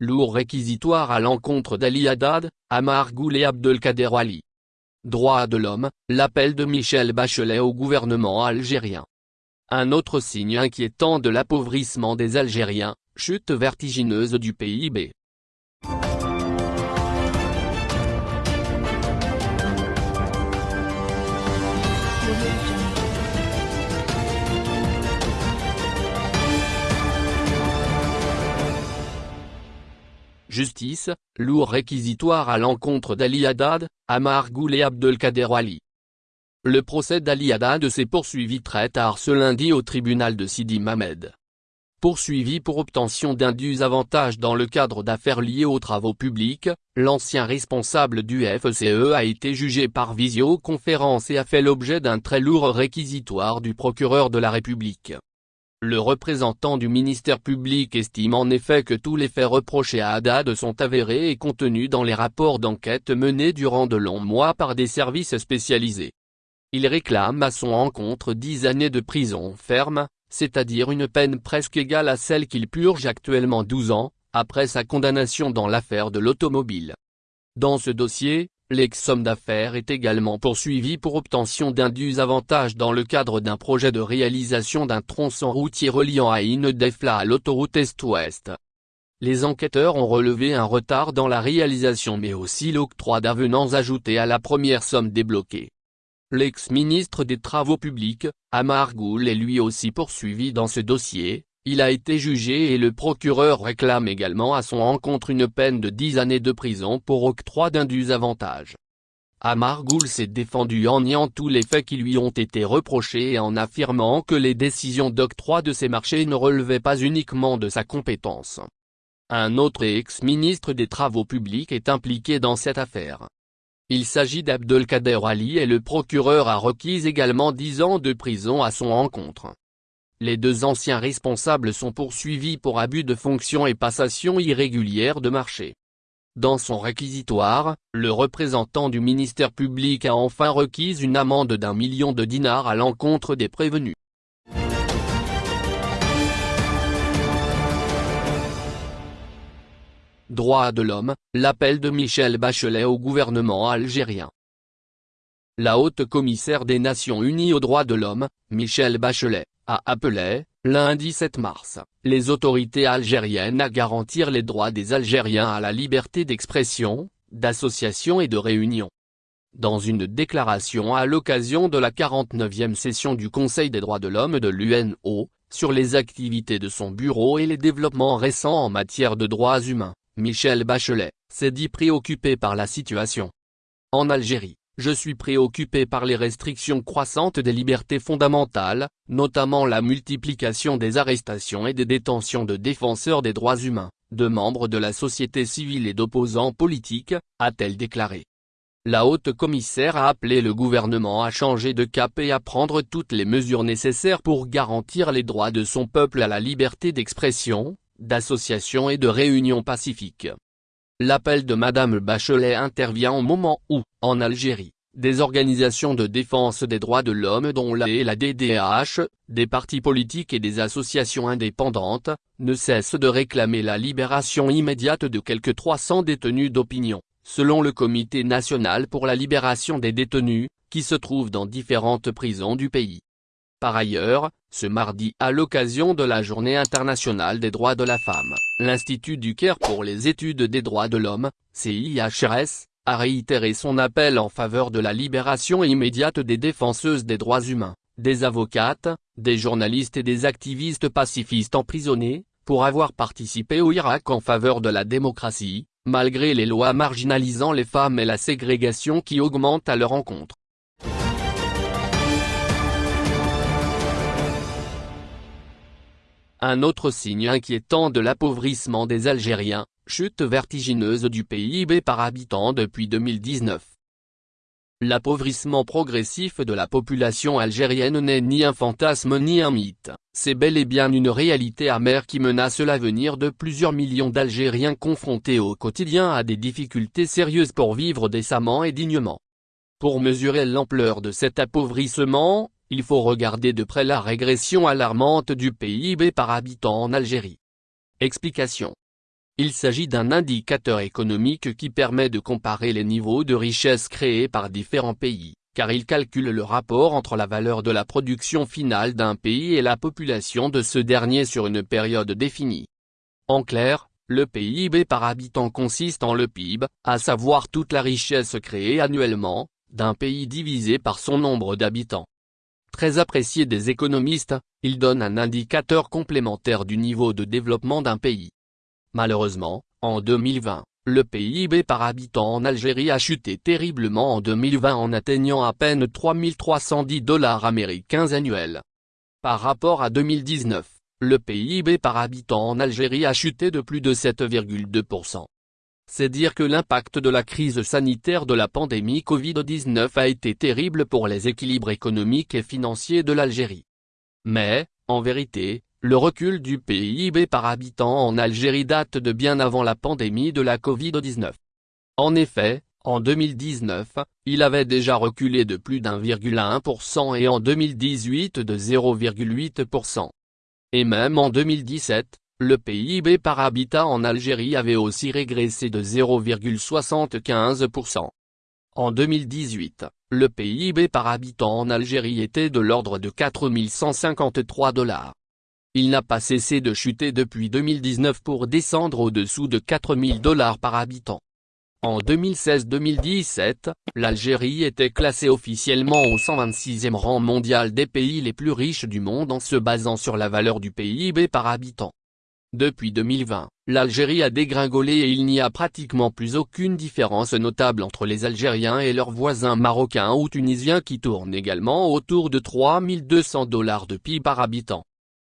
lourd réquisitoire à l'encontre d'Ali Haddad, Amar Goul et Abdelkader Ali. Droits de l'homme, l'appel de Michel Bachelet au gouvernement algérien. Un autre signe inquiétant de l'appauvrissement des Algériens, chute vertigineuse du PIB. Justice, lourd réquisitoire à l'encontre d'Ali Haddad, Amar Goul et Abdelkader Ali. Le procès d'Ali Haddad s'est poursuivi très tard ce lundi au tribunal de Sidi Mamed. Poursuivi pour obtention d'indus avantages dans le cadre d'affaires liées aux travaux publics, l'ancien responsable du FCE a été jugé par visioconférence et a fait l'objet d'un très lourd réquisitoire du procureur de la République. Le représentant du ministère public estime en effet que tous les faits reprochés à Haddad sont avérés et contenus dans les rapports d'enquête menés durant de longs mois par des services spécialisés. Il réclame à son encontre 10 années de prison ferme, c'est-à-dire une peine presque égale à celle qu'il purge actuellement 12 ans, après sa condamnation dans l'affaire de l'automobile. Dans ce dossier, L'ex-homme d'affaires est également poursuivi pour obtention d'indus avantages dans le cadre d'un projet de réalisation d'un tronçon routier reliant Aïn Defla à l'autoroute Est-Ouest. Les enquêteurs ont relevé un retard dans la réalisation mais aussi l'octroi d'avenants ajoutés à la première somme débloquée. L'ex-ministre des Travaux publics, Amar Goul est lui aussi poursuivi dans ce dossier, il a été jugé et le procureur réclame également à son encontre une peine de 10 années de prison pour octroi d'indus avantages. Amar Goul s'est défendu en niant tous les faits qui lui ont été reprochés et en affirmant que les décisions d'octroi de ces marchés ne relevaient pas uniquement de sa compétence. Un autre ex-ministre des Travaux publics est impliqué dans cette affaire. Il s'agit d'Abdelkader Ali et le procureur a requis également 10 ans de prison à son encontre. Les deux anciens responsables sont poursuivis pour abus de fonction et passation irrégulière de marché. Dans son réquisitoire, le représentant du ministère public a enfin requis une amende d'un million de dinars à l'encontre des prévenus. Droits de l'homme, l'appel de Michel Bachelet au gouvernement algérien. La haute commissaire des Nations Unies aux droits de l'homme, Michel Bachelet, a appelé, lundi 7 mars, les autorités algériennes à garantir les droits des Algériens à la liberté d'expression, d'association et de réunion. Dans une déclaration à l'occasion de la 49e session du Conseil des droits de l'homme de l'UNO, sur les activités de son bureau et les développements récents en matière de droits humains, Michel Bachelet, s'est dit préoccupé par la situation. En Algérie, je suis préoccupé par les restrictions croissantes des libertés fondamentales, notamment la multiplication des arrestations et des détentions de défenseurs des droits humains, de membres de la société civile et d'opposants politiques, a-t-elle déclaré. La haute commissaire a appelé le gouvernement à changer de cap et à prendre toutes les mesures nécessaires pour garantir les droits de son peuple à la liberté d'expression, d'association et de réunion pacifique. L'appel de Madame Bachelet intervient au moment où, en Algérie, des organisations de défense des droits de l'homme dont la et la DDH, des partis politiques et des associations indépendantes, ne cessent de réclamer la libération immédiate de quelques 300 détenus d'opinion, selon le Comité national pour la libération des détenus, qui se trouve dans différentes prisons du pays. Par ailleurs, ce mardi à l'occasion de la Journée internationale des droits de la femme, l'Institut du Caire pour les études des droits de l'homme, CIHRS, a réitéré son appel en faveur de la libération immédiate des défenseuses des droits humains, des avocates, des journalistes et des activistes pacifistes emprisonnés, pour avoir participé au Irak en faveur de la démocratie, malgré les lois marginalisant les femmes et la ségrégation qui augmente à leur encontre. Un autre signe inquiétant de l'appauvrissement des Algériens, chute vertigineuse du PIB par habitant depuis 2019. L'appauvrissement progressif de la population algérienne n'est ni un fantasme ni un mythe, c'est bel et bien une réalité amère qui menace l'avenir de plusieurs millions d'Algériens confrontés au quotidien à des difficultés sérieuses pour vivre décemment et dignement. Pour mesurer l'ampleur de cet appauvrissement, il faut regarder de près la régression alarmante du PIB par habitant en Algérie. Explication. Il s'agit d'un indicateur économique qui permet de comparer les niveaux de richesse créés par différents pays, car il calcule le rapport entre la valeur de la production finale d'un pays et la population de ce dernier sur une période définie. En clair, le PIB par habitant consiste en le PIB, à savoir toute la richesse créée annuellement, d'un pays divisé par son nombre d'habitants. Très apprécié des économistes, il donne un indicateur complémentaire du niveau de développement d'un pays. Malheureusement, en 2020, le PIB par habitant en Algérie a chuté terriblement en 2020 en atteignant à peine 3310 dollars américains annuels. Par rapport à 2019, le PIB par habitant en Algérie a chuté de plus de 7,2%. C'est dire que l'impact de la crise sanitaire de la pandémie Covid-19 a été terrible pour les équilibres économiques et financiers de l'Algérie. Mais, en vérité, le recul du PIB par habitant en Algérie date de bien avant la pandémie de la Covid-19. En effet, en 2019, il avait déjà reculé de plus d'1,1% et en 2018 de 0,8%. Et même en 2017, le PIB par habitant en Algérie avait aussi régressé de 0,75%. En 2018, le PIB par habitant en Algérie était de l'ordre de 4153 dollars. Il n'a pas cessé de chuter depuis 2019 pour descendre au-dessous de 4000 dollars par habitant. En 2016-2017, l'Algérie était classée officiellement au 126e rang mondial des pays les plus riches du monde en se basant sur la valeur du PIB par habitant. Depuis 2020, l'Algérie a dégringolé et il n'y a pratiquement plus aucune différence notable entre les Algériens et leurs voisins marocains ou tunisiens qui tournent également autour de 3200 dollars de PIB par habitant.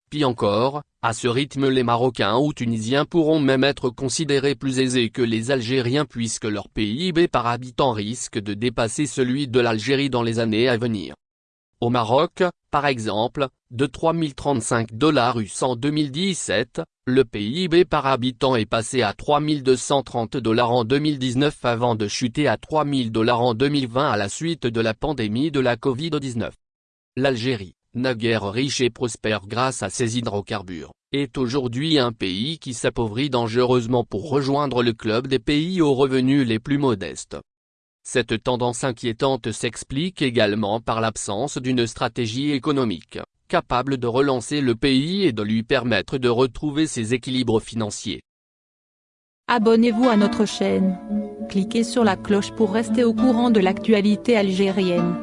Pis encore, à ce rythme les Marocains ou Tunisiens pourront même être considérés plus aisés que les Algériens puisque leur PIB par habitant risque de dépasser celui de l'Algérie dans les années à venir. Au Maroc, par exemple, de 3035 dollars US en 2017, le PIB par habitant est passé à 3230 dollars en 2019 avant de chuter à 3000 dollars en 2020 à la suite de la pandémie de la Covid-19. L'Algérie, naguère riche et prospère grâce à ses hydrocarbures, est aujourd'hui un pays qui s'appauvrit dangereusement pour rejoindre le club des pays aux revenus les plus modestes. Cette tendance inquiétante s'explique également par l'absence d'une stratégie économique, capable de relancer le pays et de lui permettre de retrouver ses équilibres financiers. Abonnez-vous à notre chaîne. Cliquez sur la cloche pour rester au courant de l'actualité algérienne.